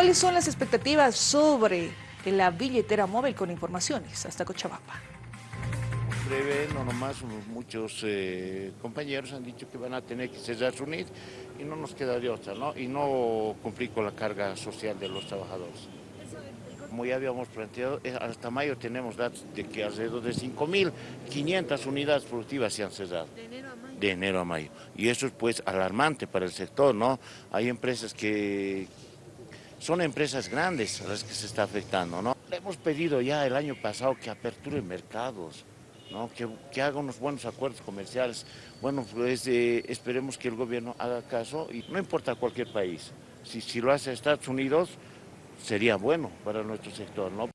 ¿Cuáles son las expectativas sobre la billetera móvil con informaciones? Hasta Cochabamba. breve, no nomás, muchos eh, compañeros han dicho que van a tener que cerrar su NID y no nos queda de otra, ¿no? Y no cumplir con la carga social de los trabajadores. Como ya habíamos planteado, eh, hasta mayo tenemos datos de que alrededor de 5.500 unidades productivas se han cerrado. ¿De enero a mayo? De enero a mayo. Y eso es pues alarmante para el sector, ¿no? Hay empresas que... Son empresas grandes a las que se está afectando, ¿no? Le hemos pedido ya el año pasado que aperture mercados, ¿no? que, haga unos buenos acuerdos comerciales. Bueno, pues eh, esperemos que el gobierno haga caso y no importa cualquier país. Si, si lo hace Estados Unidos, sería bueno para nuestro sector. ¿no?